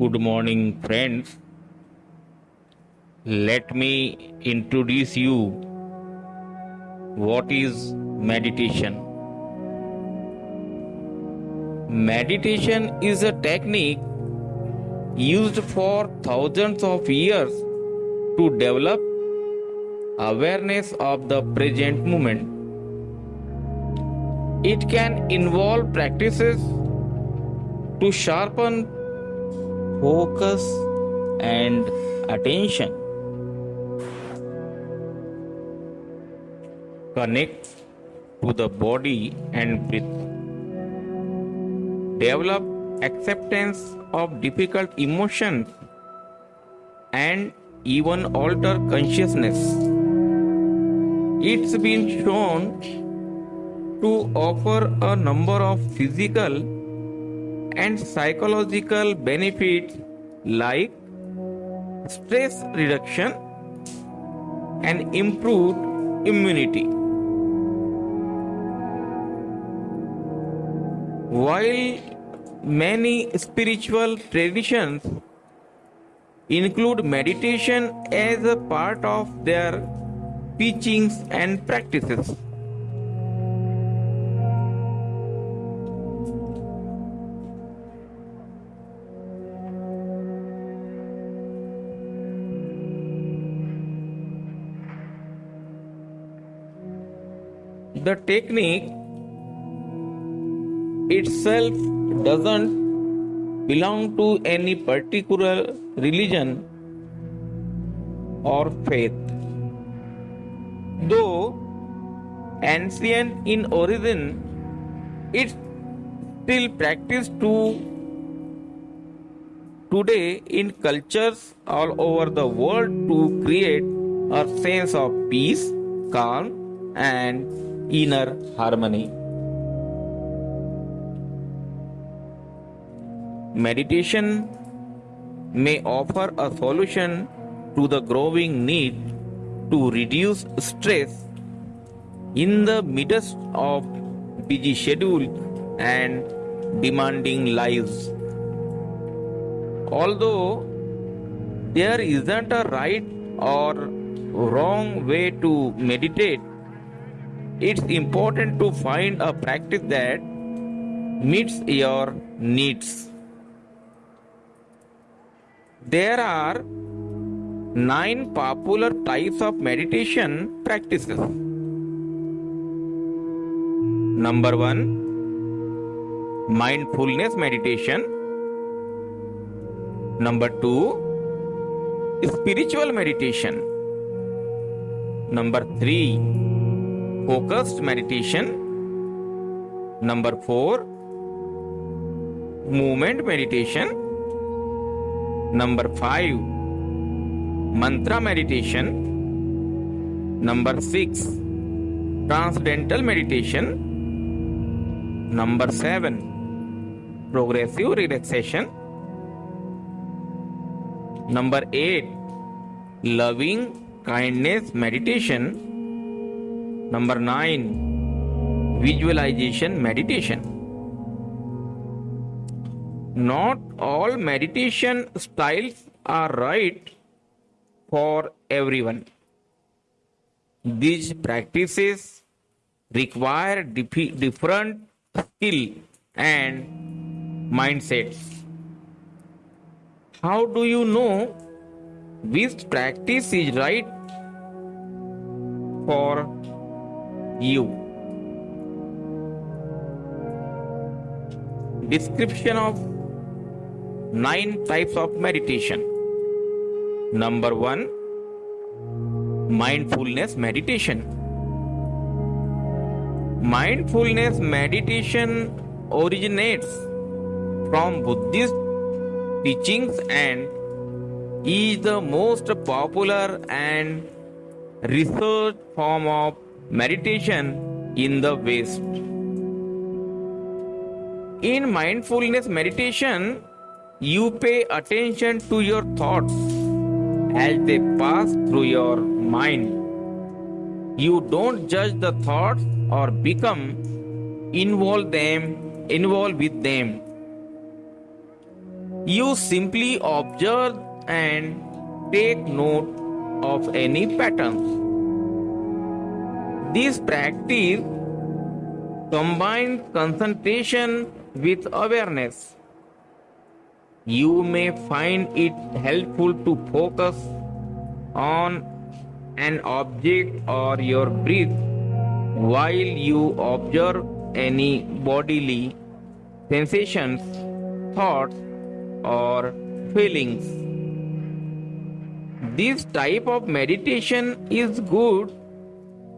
Good morning, friends. Let me introduce you what is meditation. Meditation is a technique used for thousands of years to develop awareness of the present moment. It can involve practices to sharpen focus and attention. Connect to the body and breath. Develop acceptance of difficult emotions and even alter consciousness. It's been shown to offer a number of physical and psychological benefits like stress reduction and improved immunity. While many spiritual traditions include meditation as a part of their teachings and practices. The technique itself doesn't belong to any particular religion or faith. Though ancient in origin, it's still practiced to today in cultures all over the world to create a sense of peace, calm, and inner harmony. Meditation may offer a solution to the growing need to reduce stress in the midst of busy schedules and demanding lives. Although there isn't a right or wrong way to meditate, it's important to find a practice that meets your needs. There are nine popular types of meditation practices. Number one, mindfulness meditation. Number two, spiritual meditation. Number three, focused meditation. Number four, movement meditation. Number 5 Mantra meditation. Number 6 Transcendental meditation. Number 7 Progressive relaxation. Number 8 Loving kindness meditation. Number 9 Visualization meditation. Not all meditation styles are right for everyone. These practices require dif- different skill and mindsets. How do you know which practice is right for you? Description of nine types of meditation. Number one, mindfulness meditation. Mindfulness meditation originates from Buddhist teachings and is the most popular and researched form of meditation in the West. In mindfulness meditation, you pay attention to your thoughts as they pass through your mind. You don't judge the thoughts or become involved them involved with them. You simply observe and take note of any patterns. This practice combines concentration with awareness. You may find it helpful to focus on an object or your breath while you observe any bodily sensations, thoughts, or feelings. This type of meditation is good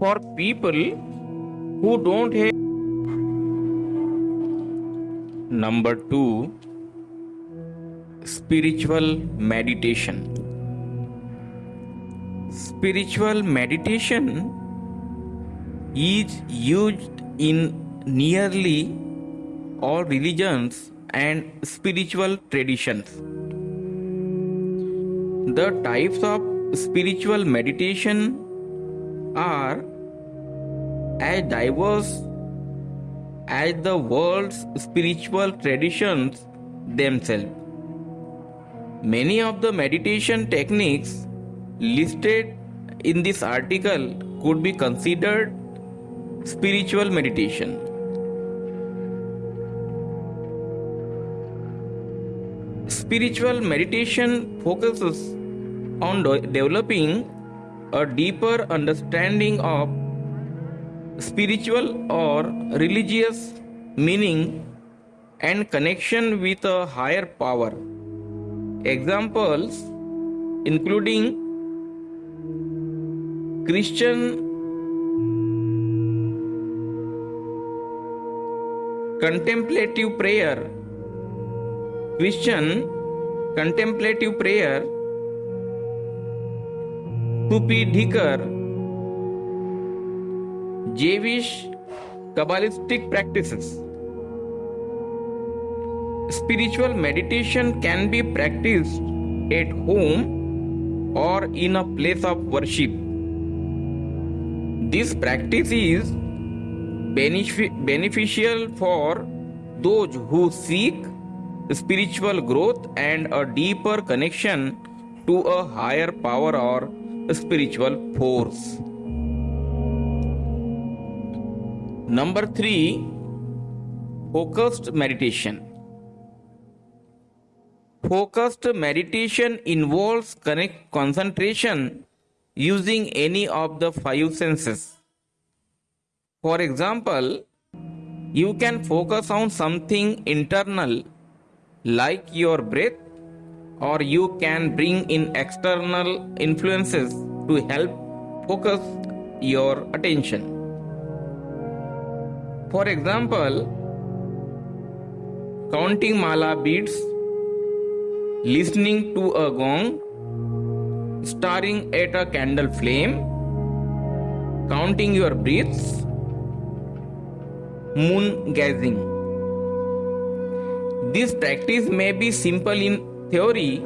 for people who don't have. Number two, spiritual meditation. Spiritual meditation is used in nearly all religions and spiritual traditions. The types of spiritual meditation are as diverse as the world's spiritual traditions themselves. Many of the meditation techniques listed in this article could be considered spiritual meditation. Spiritual meditation focuses on de- developing a deeper understanding of spiritual or religious meaning and connection with a higher power. Examples including Christian contemplative prayer, Christian contemplative prayer, Sufi Dhikar, Jewish Kabbalistic practices. Spiritual meditation can be practiced at home or in a place of worship. This practice is beneficial for those who seek spiritual growth and a deeper connection to a higher power or spiritual force. Number three, focused meditation. Focused meditation involves connect concentration using any of the five senses. For example, you can focus on something internal like your breath, or you can bring in external influences to help focus your attention. For example, counting mala beads, listening to a gong, staring at a candle flame, counting your breaths, moon gazing. This practice may be simple in theory,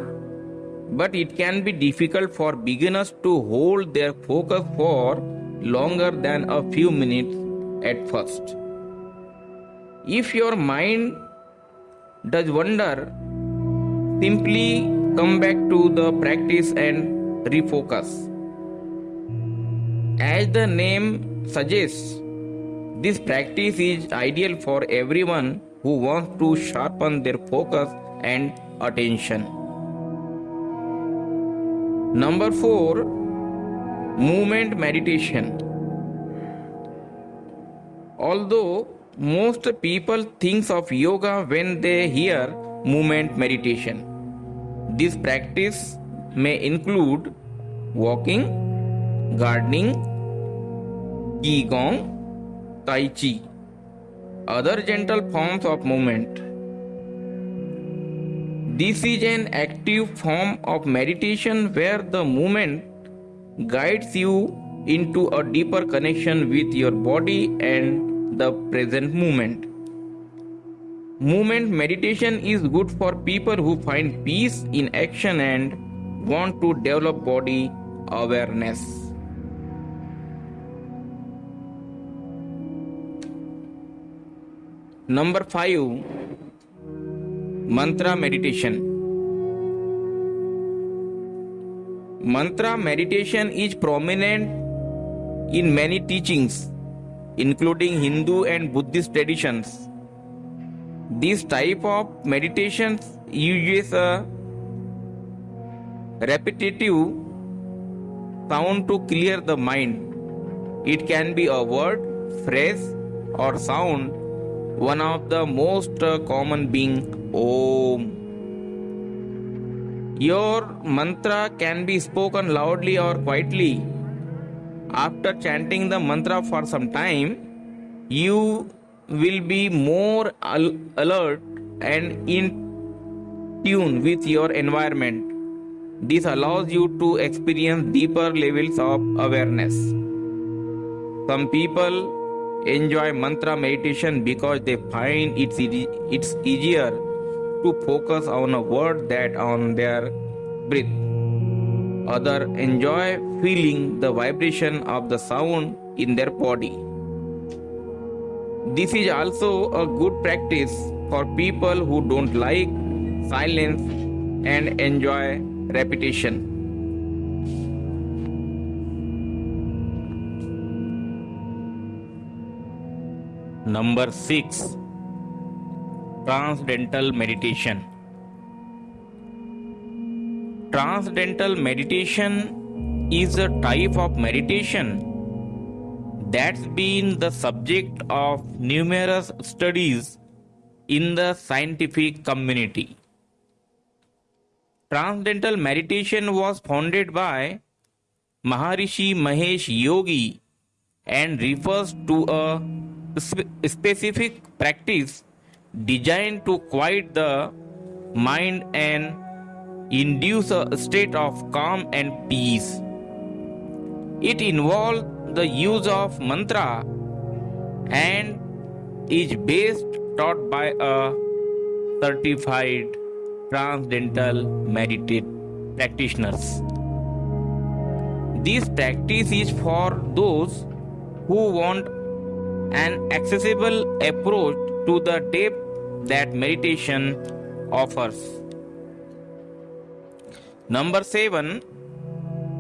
but it can be difficult for beginners to hold their focus for longer than a few minutes at first. If your mind does wander, simply come back to the practice and refocus. As the name suggests, this practice is ideal for everyone who wants to sharpen their focus and attention. Number 4 Movement Meditation. Although most people think of yoga when they hear movement meditation, this practice may include walking, gardening, qigong, tai chi, other gentle forms of movement. This is an active form of meditation where the movement guides you into a deeper connection with your body and the present moment. Movement meditation is good for people who find peace in action and want to develop body awareness. Number 5 Mantra meditation. Mantra meditation is prominent in many teachings, including Hindu and Buddhist traditions. This type of meditation uses a repetitive sound to clear the mind. It can be a word, phrase, or sound. One of the most common being Om. Your mantra can be spoken loudly or quietly. After chanting the mantra for some time, you will be more al- alert and in tune with your environment. This allows you to experience deeper levels of awareness. Some people enjoy mantra meditation because they find it's, easy, it's easier to focus on a word that on their breath. Others enjoy feeling the vibration of the sound in their body. This is also a good practice for people who don't like silence and enjoy repetition. Number 6 Transcendental Meditation. Transcendental meditation is a type of meditation that's been the subject of numerous studies in the scientific community. Transcendental meditation was founded by Maharishi Mahesh Yogi and refers to a spe- specific practice designed to quiet the mind and induce a state of calm and peace. It involves the use of mantra and is based taught by a certified transcendental meditate practitioners. This practice is for those who want an accessible approach to the depth that meditation offers. Number 7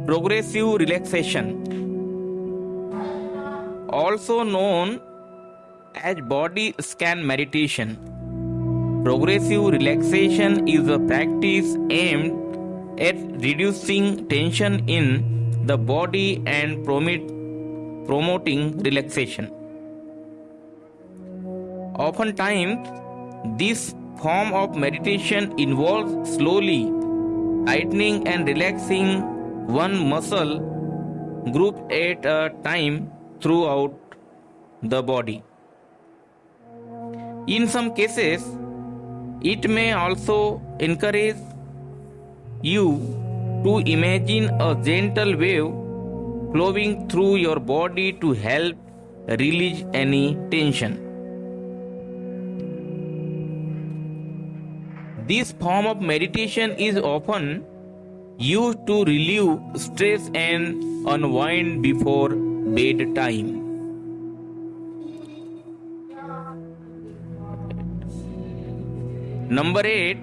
Progressive relaxation, also known as body scan meditation. Progressive relaxation is a practice aimed at reducing tension in the body and promote, promoting relaxation. Oftentimes, this form of meditation involves slowly tightening and relaxing one muscle group at a time throughout the body. In some cases, it may also encourage you to imagine a gentle wave flowing through your body to help release any tension. This form of meditation is often used to relieve stress and unwind before bedtime. Number 8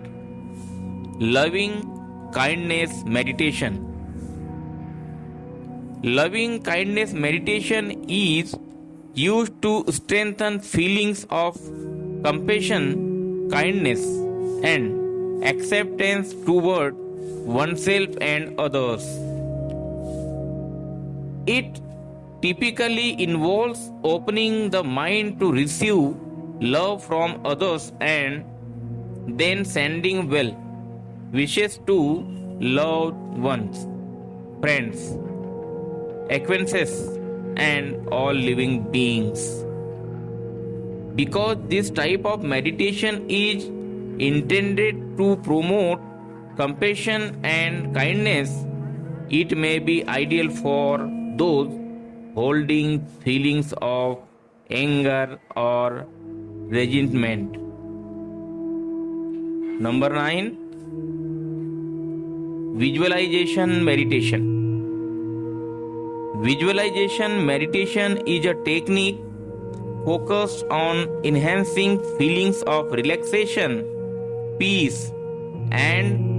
Loving Kindness Meditation. Loving kindness meditation is used to strengthen feelings of compassion, kindness, and acceptance toward oneself and others. It typically involves opening the mind to receive love from others and then sending well wishes to loved ones, friends, acquaintances, and all living beings. Because this type of meditation is intended to promote compassion and kindness, it may be ideal for those holding feelings of anger or resentment. Number 9 Visualization Meditation. Visualization meditation is a technique focused on enhancing feelings of relaxation peace and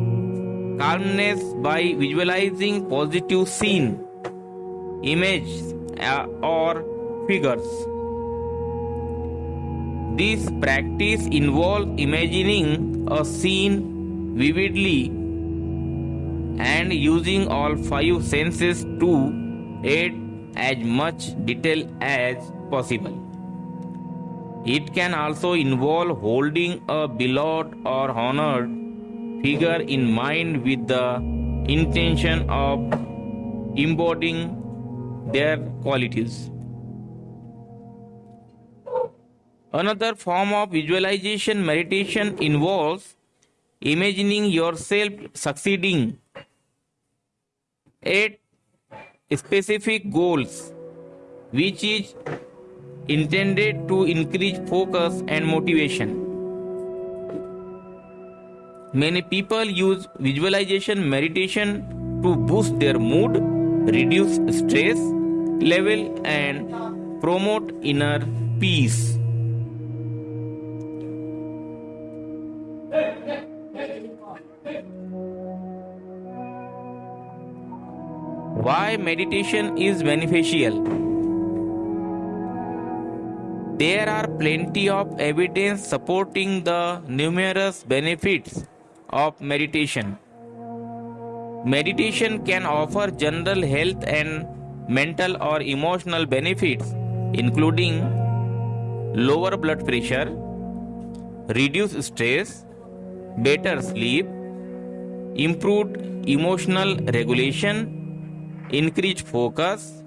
calmness by visualizing positive scene, images, uh, or figures. This practice involves imagining a scene vividly and using all five senses to aid as much detail as possible. It can also involve holding a beloved or honored figure in mind with the intention of embodying their qualities. Another form of visualization meditation involves imagining yourself succeeding at specific goals, which is intended to increase focus and motivation. Many people use visualization meditation to boost their mood, reduce stress level, and promote inner peace. Why meditation is beneficial? There are plenty of evidence supporting the numerous benefits of meditation. Meditation can offer general health and mental or emotional benefits, including lower blood pressure, reduced stress, better sleep, improved emotional regulation, increased focus,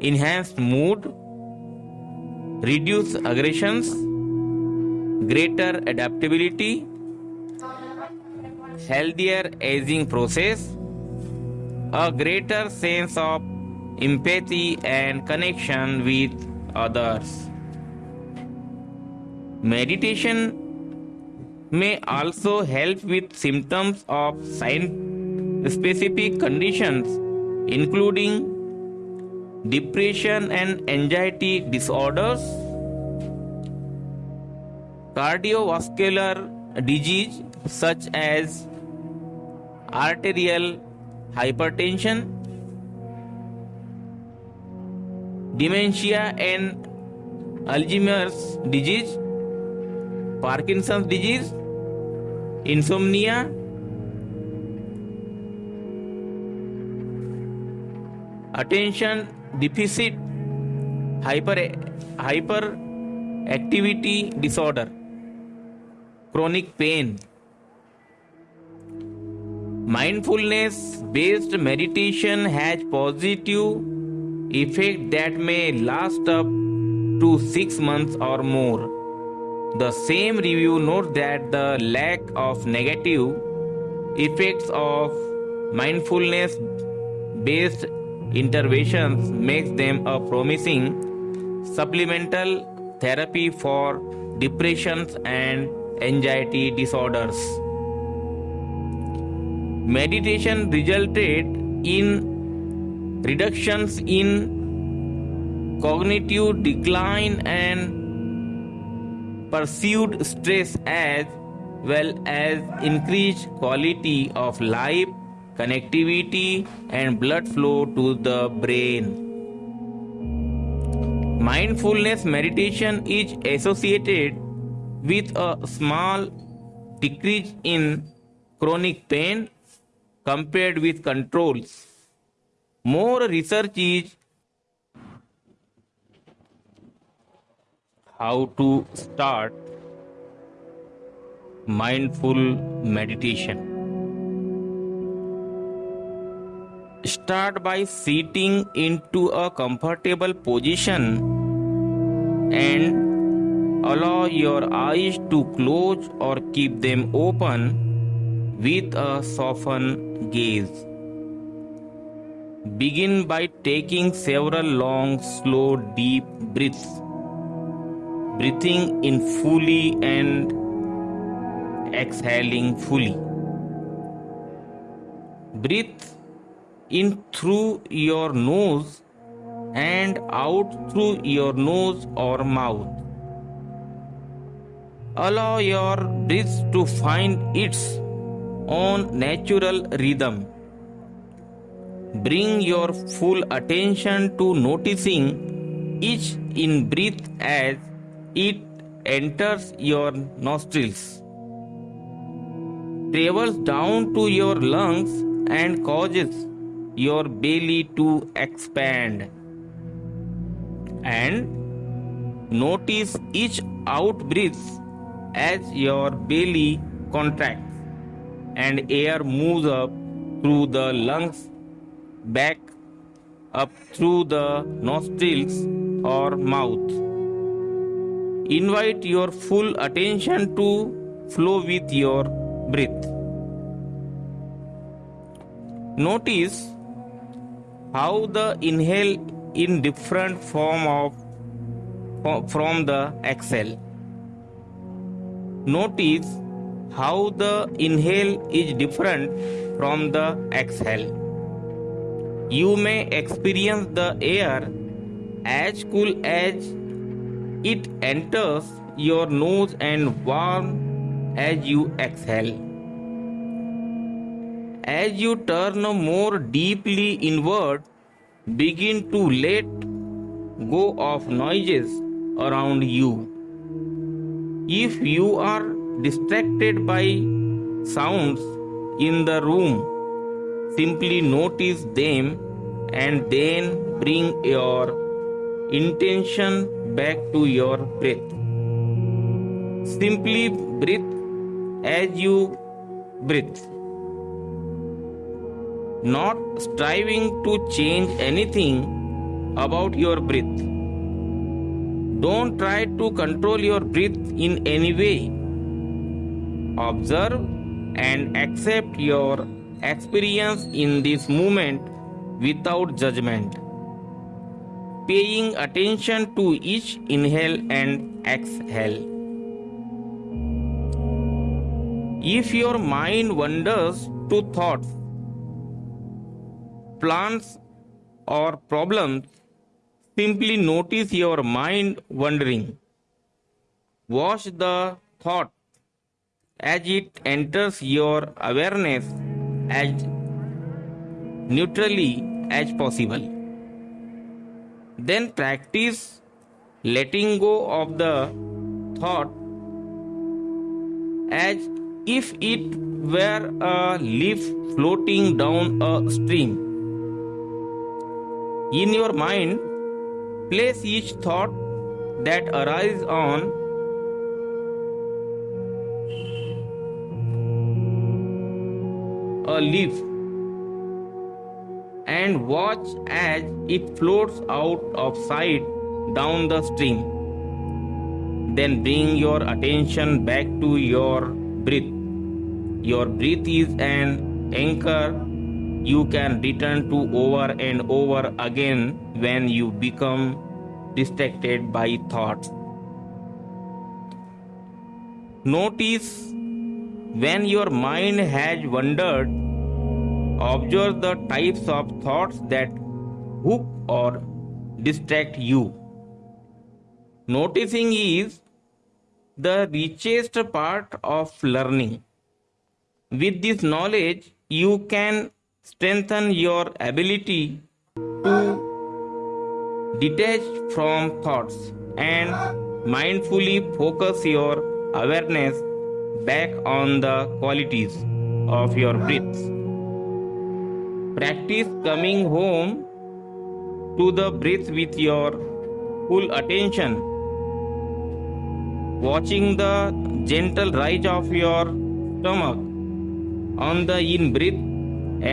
enhanced mood, reduce aggressions, greater adaptability, healthier aging process, a greater sense of empathy and connection with others. Meditation may also help with symptoms of specific conditions including depression and anxiety disorders, cardiovascular disease such as arterial hypertension dementia and Alzheimer's disease Parkinson disease insomnia attention deficit hyper hyper activity disorder chronic pain mindfulness based meditation has positive effect that may last up to 6 months or more the same review notes that the lack of negative effects of mindfulness based interventions makes them a promising supplemental therapy for depressions and anxiety disorders. Meditation resulted in reductions in cognitive decline and perceived stress as well as increased quality of life connectivity and blood flow to the brain. Mindfulness meditation is associated with a small decrease in chronic pain compared with controls. More research is how to start mindful meditation. Start by sitting into a comfortable position and allow your eyes to close or keep them open with a softened gaze. Begin by taking several long, slow, deep breaths, breathing in fully and exhaling fully. Breathe in through your nose and out through your nose or mouth. Allow your breath to find its own natural rhythm. Bring your full attention to noticing each in breath as it enters your nostrils, travels down to your lungs, and causes your belly to expand. And notice each out breath as your belly contracts and air moves up through the lungs, back up through the nostrils or mouth. Invite your full attention to flow with your breath. Notice how the inhale in different form of from the exhale. Notice how the inhale is different from the exhale. You may experience the air as cool as it enters your nose and warm as you exhale. As you turn more deeply inward, begin to let go of noises around you. If you are distracted by sounds in the room, simply notice them and then bring your intention back to your breath. Simply breathe as you breathe. Not striving to change anything about your breath. Don't try to control your breath in any way. Observe and accept your experience in this moment without judgment paying attention to each inhale and exhale. If your mind wanders to thoughts, plans, or problems, simply notice your mind wandering. Watch the thought as it enters your awareness as neutrally as possible. Then practice letting go of the thought as if it were a leaf floating down a stream. In your mind, place each thought that arises on a leaf and watch as it floats out of sight down the stream. Then bring your attention back to your breath. Your breath is an anchor you can return to over and over again when you become distracted by thoughts. Notice when your mind has wandered Observe the types of thoughts that hook or distract you. Noticing is the richest part of learning. With this knowledge, you can strengthen your ability to detach from thoughts and mindfully focus your awareness back on the qualities of your breath. Practice coming home to the breath with your full attention. Watching the gentle rise of your stomach on the in breath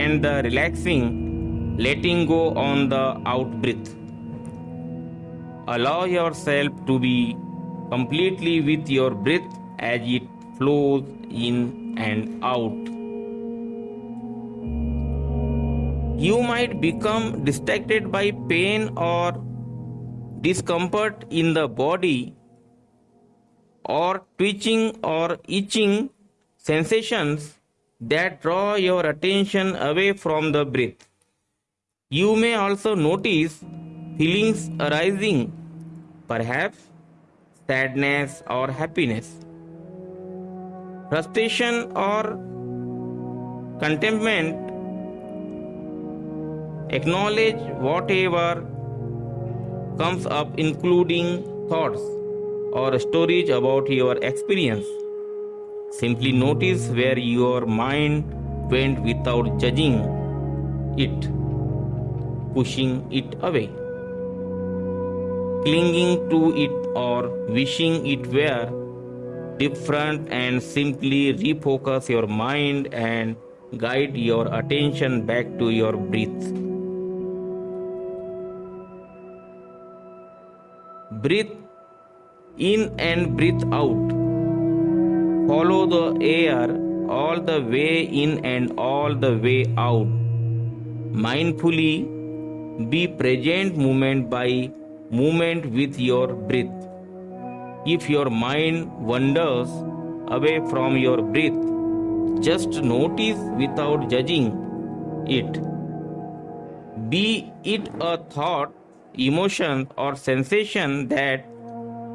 and the relaxing letting go on the out breath. Allow yourself to be completely with your breath as it flows in and out. You might become distracted by pain or discomfort in the body or twitching or itching sensations that draw your attention away from the breath. You may also notice feelings arising, perhaps sadness or happiness, frustration, or contentment, acknowledge whatever comes up, including thoughts or stories about your experience. Simply notice where your mind went without judging it, pushing it away, clinging to it, or wishing it were different, and simply refocus your mind and guide your attention back to your breath. Breathe in and breathe out. Follow the air all the way in and all the way out. Mindfully be present moment by moment with your breath. If your mind wanders away from your breath, just notice without judging it. Be it a thought, emotion, or sensation that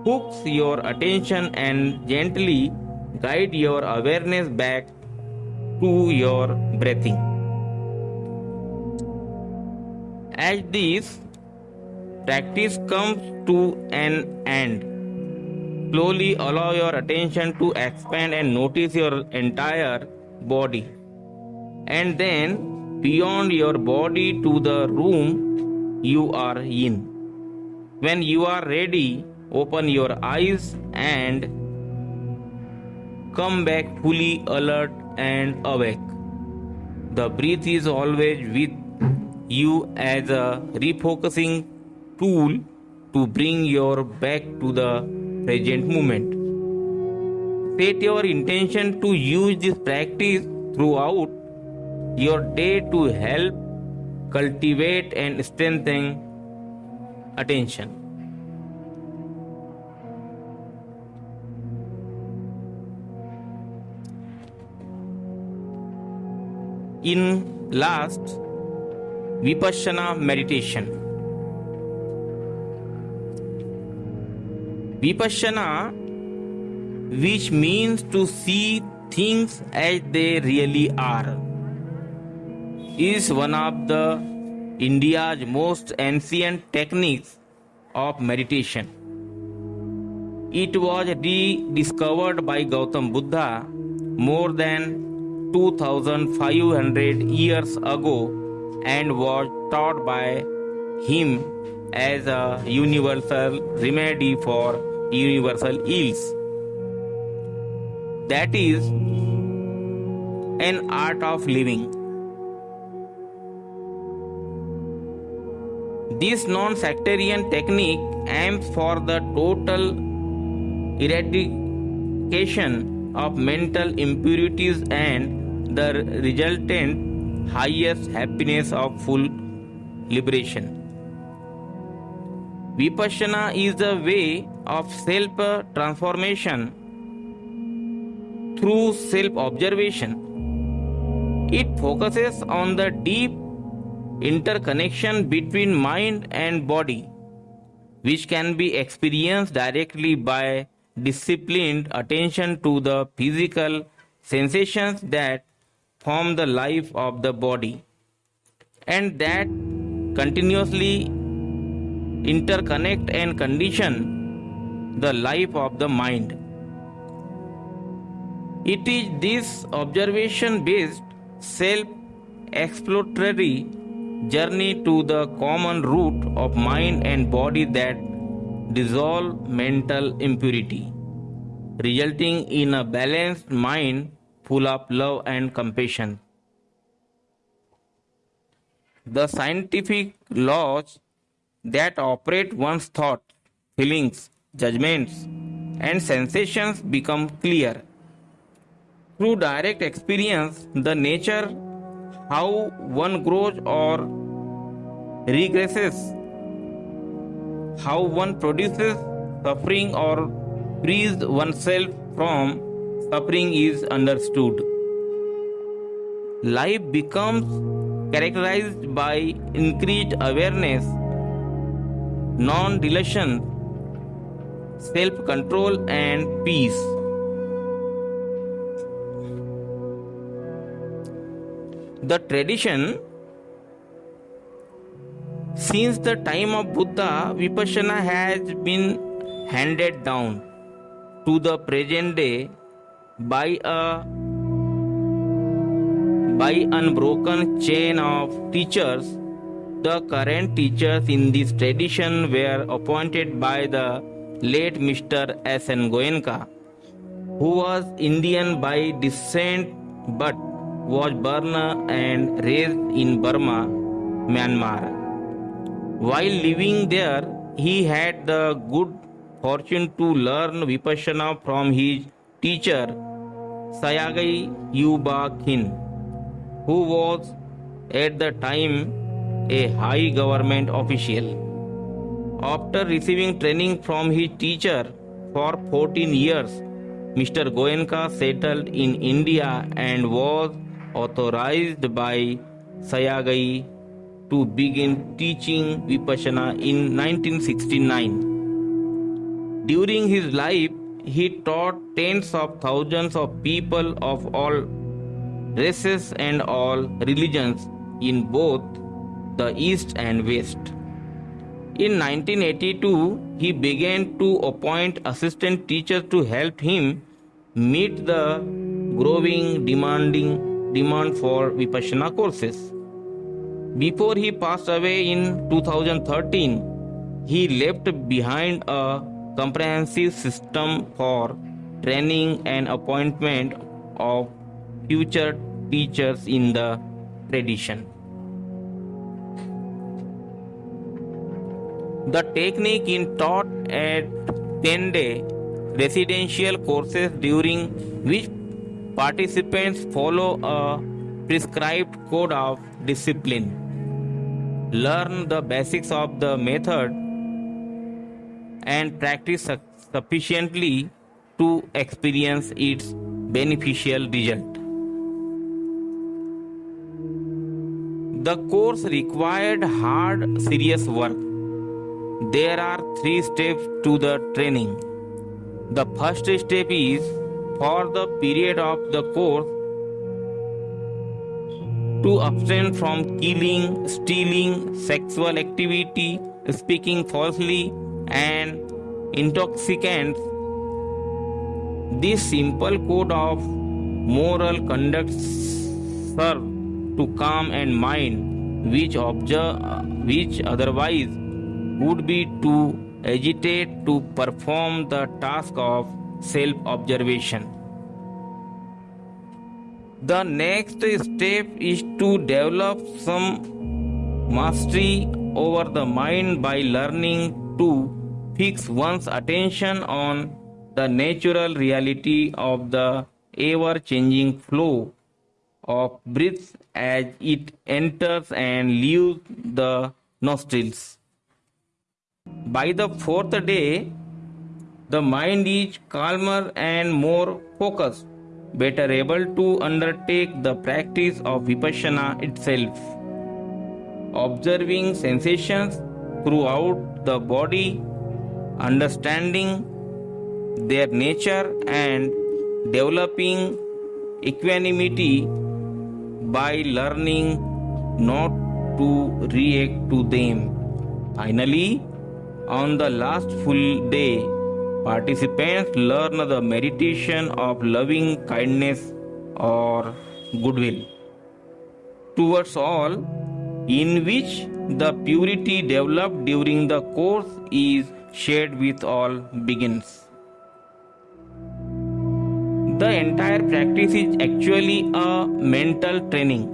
hooks your attention and gently guide your awareness back to your breathing. As this practice comes to an end, slowly allow your attention to expand and notice your entire body. And then beyond your body to the room you are in. When you are ready, open your eyes and come back fully alert and awake. The breath is always with you as a refocusing tool to bring your back to the present moment. Set your intention to use this practice throughout your day to help cultivate and strengthen attention. in last vipassana meditation vipassana which means to see things as they really are is one of the india's most ancient techniques of meditation. It was rediscovered by gautam buddha more than 2500 years ago and was taught by him as a universal remedy for universal ills. That is an art of living. This non sectarian technique aims for the total eradication of mental impurities and the resultant highest happiness of full liberation. Vipassana is the way of self transformation through self observation. It focuses on the deep interconnection between mind and body, which can be experienced directly by disciplined attention to the physical sensations that form the life of the body and that continuously interconnect and condition the life of the mind. It is this observation based self exploratory journey to the common root of mind and body that dissolve mental impurity, resulting in a balanced mind full of love and compassion. The scientific laws that operate one's thoughts, feelings, judgments, and sensations become clear. Through direct experience, the nature, how one grows or regresses, how one produces suffering or frees oneself from suffering is understood. Life becomes characterized by increased awareness, non delusion, self control, and peace. The tradition since the time of Buddha, Vipassana has been handed down to the present day by a by unbroken chain of teachers. The current teachers in this tradition were appointed by the late Mr. S. N. Goenka, who was Indian by descent but was born and raised in Burma, Myanmar. While living there, he had the good fortune to learn Vipassana from his teacher Sayagai Yuba Khin, who was at the time a high government official. After receiving training from his teacher for 14 years, Mr. Goenka settled in India and was authorized by Sayagyi to begin teaching Vipassana in 1969. During his life, he taught tens of thousands of people of all races and all religions in both the East and West. In 1982, he began to appoint assistant teachers to help him meet the growing demanding demand for Vipassana courses. Before he passed away in 2013, he left behind a comprehensive system for training and appointment of future teachers in the tradition. The technique is taught at 10 day residential courses during which participants follow a prescribed code of discipline learn the basics of the method and practice sufficiently to experience its beneficial result. The course required hard, serious work. There are three steps to the training. The first step is for the period of the course to abstain from killing, stealing, sexual activity, speaking falsely, and intoxicants. This simple code of moral conduct serve to calm and mind, which observe, which otherwise would be to agitate to perform the task of self-observation. The next step is to develop some mastery over the mind by learning to fix one's attention on the natural reality of the ever changing flow of breath as it enters and leaves the nostrils. By the fourth day, the mind is calmer and more focused better able to undertake the practice of vipassana itself. Observing sensations throughout the body, understanding their nature, and developing equanimity by learning not to react to them. Finally, on the last full day, Participants learn the meditation of loving kindness or goodwill towards all, in which the purity developed during the course is shared with all begins. The entire practice is actually a mental training.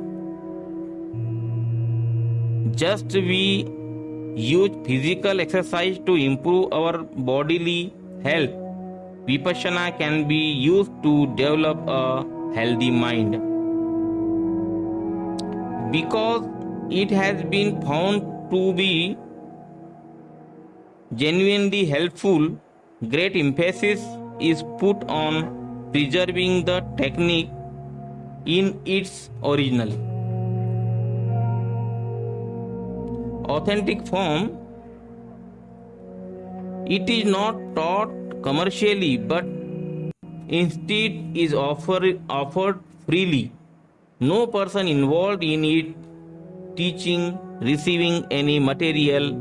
Just we use physical exercise to improve our bodily health, Vipassana can be used to develop a healthy mind. Because it has been found to be genuinely helpful, great emphasis is put on preserving the technique in its original. Authentic form it is not taught commercially but instead is offer, offered freely No person involved in it teaching receiving any material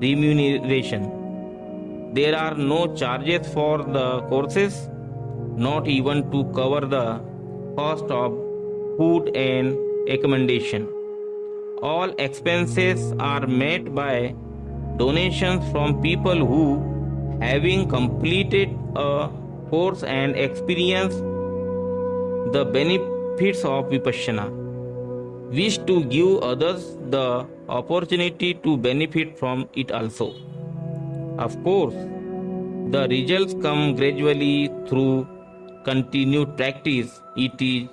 remuneration. There are no charges for the courses, not even to cover the cost of food and accommodation. All expenses are met by donations from people who, having completed a course and experienced the benefits of Vipassana, wish to give others the opportunity to benefit from it also. Of course, the results come gradually through continued practice. It is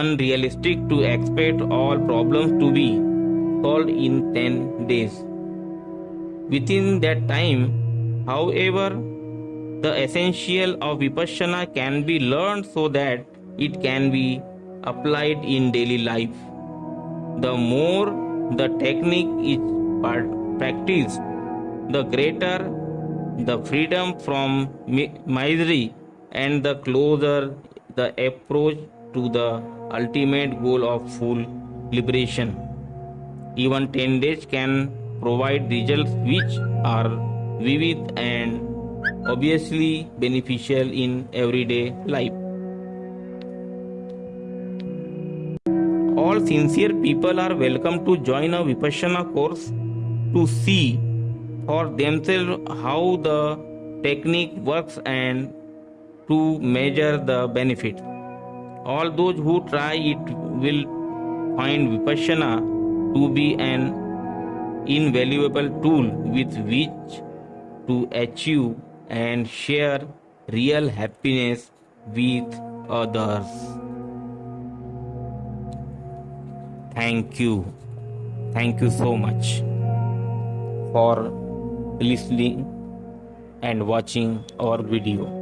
unrealistic to expect all problems to be solved in 10 days. Within that time, however, the essential of Vipassana can be learned so that it can be applied in daily life. The more the technique is practiced, the greater the freedom from misery and the closer the approach to the ultimate goal of full liberation. Even 10 days can provide results which are vivid and obviously beneficial in everyday life. All sincere people are welcome to join a Vipassana course to see for themselves how the technique works and to measure the benefits. All those who try it will find Vipassana to be an invaluable tool with which to achieve and share real happiness with others. Thank you. Thank you so much for listening and watching our video.